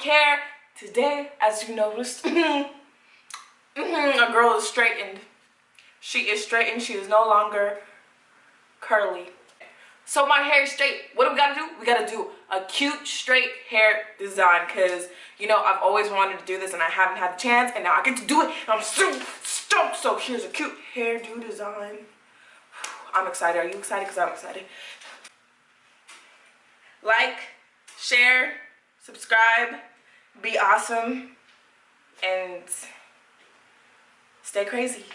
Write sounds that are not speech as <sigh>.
care. Today, as you noticed, <laughs> a girl is straightened. She is straightened. She is no longer curly. So my hair is straight. What do we gotta do? We gotta do a cute straight hair design because you know I've always wanted to do this and I haven't had the chance and now I get to do it I'm so stoked. So here's a cute hairdo design. I'm excited. Are you excited? Because I'm excited. Like, share, subscribe, be awesome, and stay crazy.